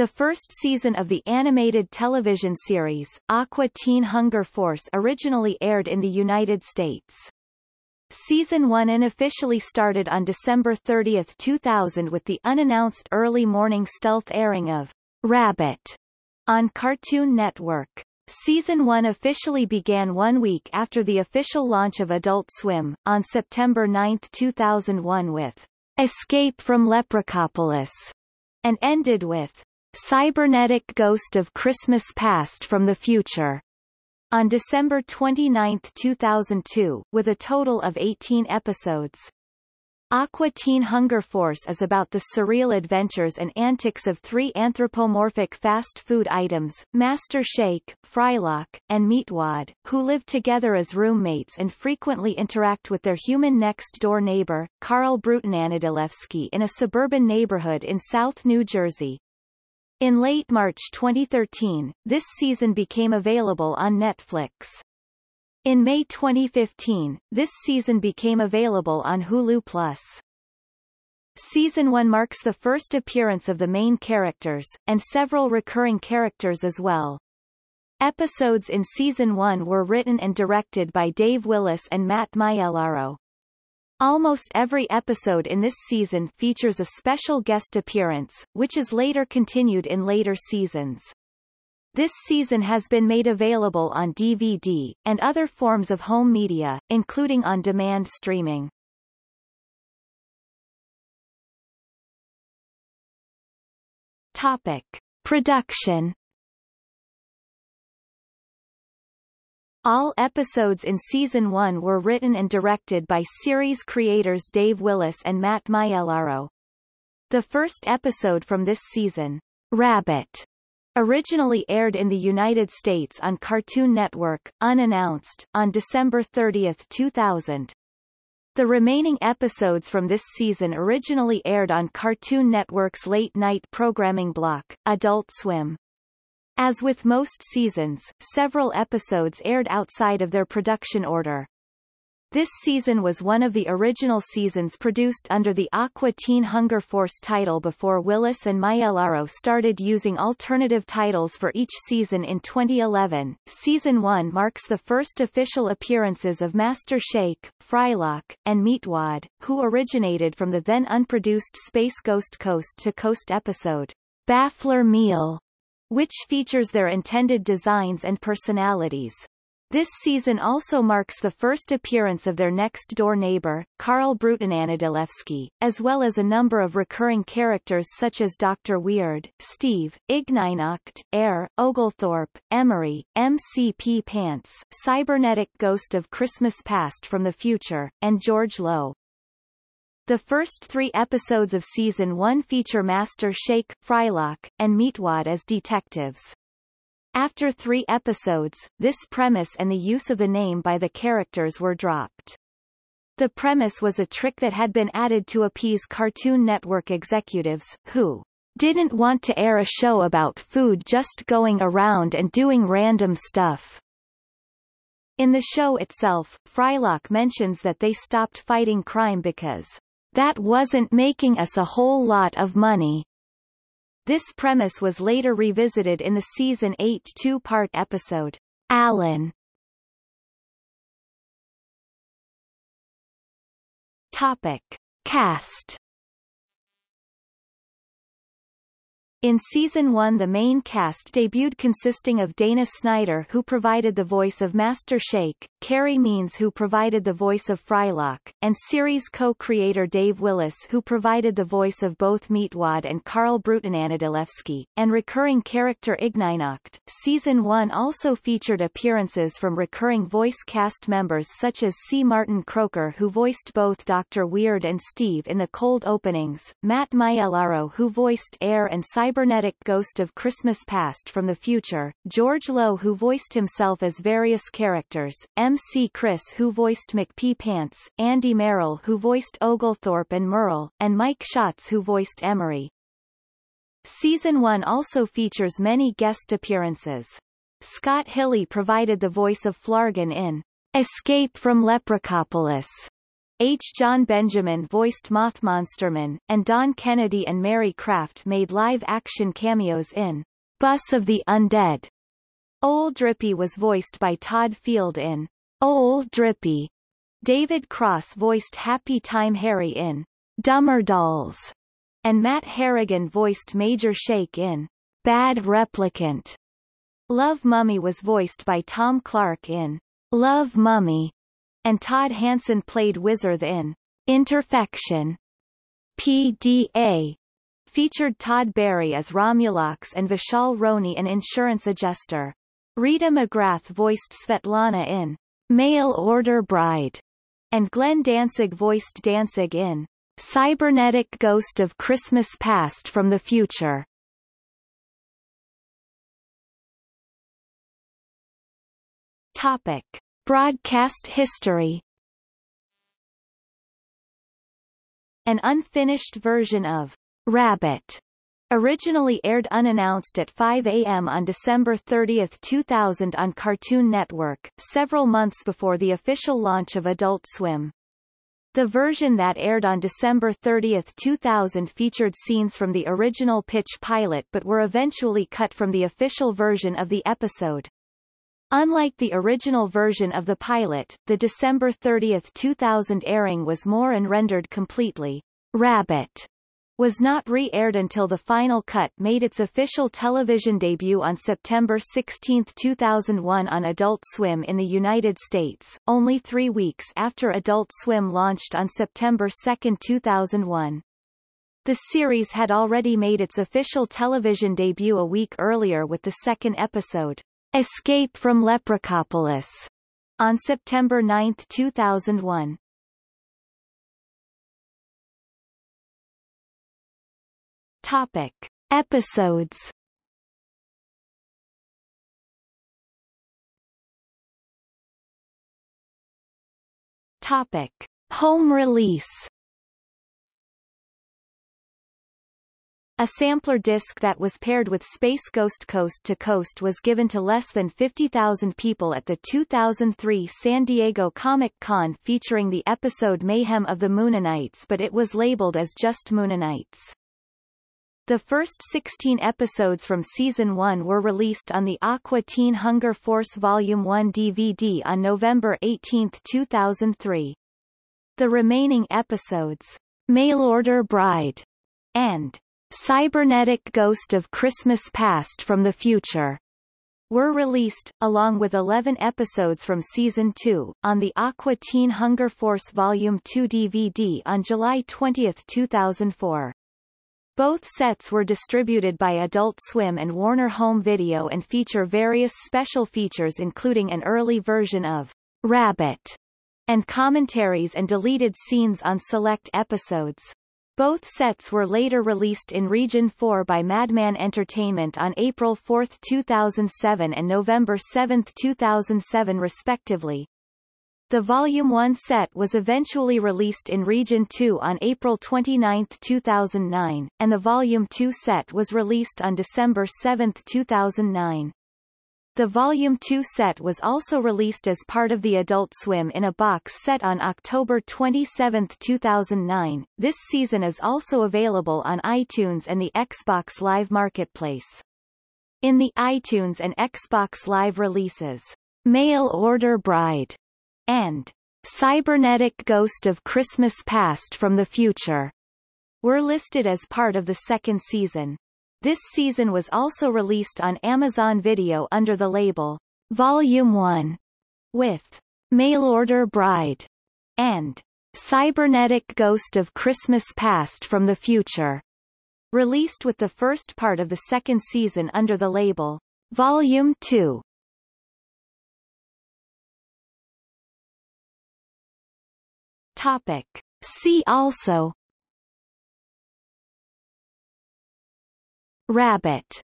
The first season of the animated television series, Aqua Teen Hunger Force originally aired in the United States. Season 1 unofficially started on December 30, 2000 with the unannounced early morning stealth airing of Rabbit on Cartoon Network. Season 1 officially began one week after the official launch of Adult Swim, on September 9, 2001 with Escape from Leprechapolis, and ended with Cybernetic Ghost of Christmas Past from the Future on December 29, 2002, with a total of 18 episodes. Aqua Teen Hunger Force is about the surreal adventures and antics of three anthropomorphic fast food items, Master Shake, Frylock, and Meatwad, who live together as roommates and frequently interact with their human next-door neighbor, Carl Brutananadilewski in a suburban neighborhood in South New Jersey. In late March 2013, this season became available on Netflix. In May 2015, this season became available on Hulu+. Season 1 marks the first appearance of the main characters, and several recurring characters as well. Episodes in Season 1 were written and directed by Dave Willis and Matt Maiellaro. Almost every episode in this season features a special guest appearance, which is later continued in later seasons. This season has been made available on DVD, and other forms of home media, including on-demand streaming. Topic. Production All episodes in Season 1 were written and directed by series creators Dave Willis and Matt Maiellaro. The first episode from this season, Rabbit, Originally aired in the United States on Cartoon Network, unannounced, on December 30, 2000. The remaining episodes from this season originally aired on Cartoon Network's late-night programming block, Adult Swim. As with most seasons, several episodes aired outside of their production order. This season was one of the original seasons produced under the Aqua Teen Hunger Force title before Willis and Maiellaro started using alternative titles for each season in 2011. Season 1 marks the first official appearances of Master Shake, Frylock, and Meatwad, who originated from the then unproduced Space Ghost Coast to Coast episode, Baffler Meal, which features their intended designs and personalities. This season also marks the first appearance of their next-door neighbor, Carl Brutananadilewski, as well as a number of recurring characters such as Dr. Weird, Steve, Ignignokt, Err, Oglethorpe, Emory, MCP Pants, Cybernetic Ghost of Christmas Past from the Future, and George Lowe. The first three episodes of Season 1 feature Master Shake, Frylock, and Meatwad as detectives. After three episodes, this premise and the use of the name by the characters were dropped. The premise was a trick that had been added to appease Cartoon Network executives, who didn't want to air a show about food just going around and doing random stuff. In the show itself, Frylock mentions that they stopped fighting crime because that wasn't making us a whole lot of money. This premise was later revisited in the season 8 two-part episode, Allen. Topic. Cast In Season 1 the main cast debuted consisting of Dana Snyder who provided the voice of Master Shake, Carey Means who provided the voice of Frylock, and series co-creator Dave Willis who provided the voice of both Meatwad and Carl Bruton Brutananadilewski, and recurring character Ignignokt. Season 1 also featured appearances from recurring voice cast members such as C. Martin Croker who voiced both Dr. Weird and Steve in the cold openings, Matt Maiellaro who voiced Err and Cyber cybernetic ghost of Christmas past from the future, George Lowe who voiced himself as various characters, M.C. Chris who voiced MC Pee Pants, Andy Merrill who voiced Oglethorpe and Merle, and Mike Schatz who voiced Emory. Season 1 also features many guest appearances. Scott Hilley provided the voice of Flargon in Escape from Leprechapolis, H. Jon Benjamin voiced Mothmonsterman, and Don Kennedy and Mary Kraft made live-action cameos in Bus of the Undead. Old Drippy was voiced by Todd Field in Old Drippy. David Cross voiced Happy Time Harry in Dumber Dolls, and Matt Harrigan voiced Major Shake in Bad Replicant. Love Mummy was voiced by Tom Clark in Love Mummy, and Todd Hanson played Wizard in Interfection. PDA featured Todd Barry as Romulux and Vishal Roney an insurance adjuster. Rita McGrath voiced Svetlana in Mail Order Bride, and Glenn Danzig voiced Danzig in Cybernetic Ghost of Christmas Past from the Future. Topic. Broadcast history An unfinished version of Rabbit originally aired unannounced at 5 a.m. on December 30, 2000 on Cartoon Network, several months before the official launch of Adult Swim. The version that aired on December 30, 2000 featured scenes from the original pitch pilot but were eventually cut from the official version of the episode. Unlike the original version of the pilot, the December 30, 2000 airing was more and rendered completely. Rabbit was not re-aired until the final cut made its official television debut on September 16, 2001 on Adult Swim in the United States, only three weeks after Adult Swim launched on September 2, 2001. The series had already made its official television debut a week earlier with the second episode, Escape from Leprechapolis on September 9, 2001. Topic. Episodes Topic. Home release A sampler disc that was paired with Space Ghost Coast to Coast was given to less than 50,000 people at the 2003 San Diego Comic-Con featuring the episode Mayhem of the Mooninites but it was labeled as just Mooninites. The first 16 episodes from Season 1 were released on the Aqua Teen Hunger Force Volume 1 DVD on November 18, 2003. The remaining episodes, Mail Order Bride, and Cybernetic Ghost of Christmas Past from the Future were released, along with 11 episodes from Season 2, on the Aqua Teen Hunger Force Volume 2 DVD on July 20, 2004. Both sets were distributed by Adult Swim and Warner Home Video and feature various special features including an early version of Rabbit and commentaries and deleted scenes on select episodes. Both sets were later released in Region 4 by Madman Entertainment on April 4, 2007 and November 7, 2007 respectively. The Volume 1 set was eventually released in Region 2 on April 29, 2009, and the Volume 2 set was released on December 7, 2009. The Volume 2 set was also released as part of the Adult Swim in a box set on October 27, 2009. This season is also available on iTunes and the Xbox Live Marketplace. In the iTunes and Xbox Live releases, Mail Order Bride and Cybernetic Ghost of Christmas Past from the Future were listed as part of the second season. This season was also released on Amazon Video under the label Volume 1 with Mail Order Bride and Cybernetic Ghost of Christmas Past from the Future, released with the first part of the second season under the label Volume 2. Topic. See also Rabbit.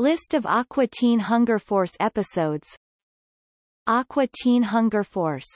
List of Aqua Teen Hunger Force episodes. Aqua Teen Hunger Force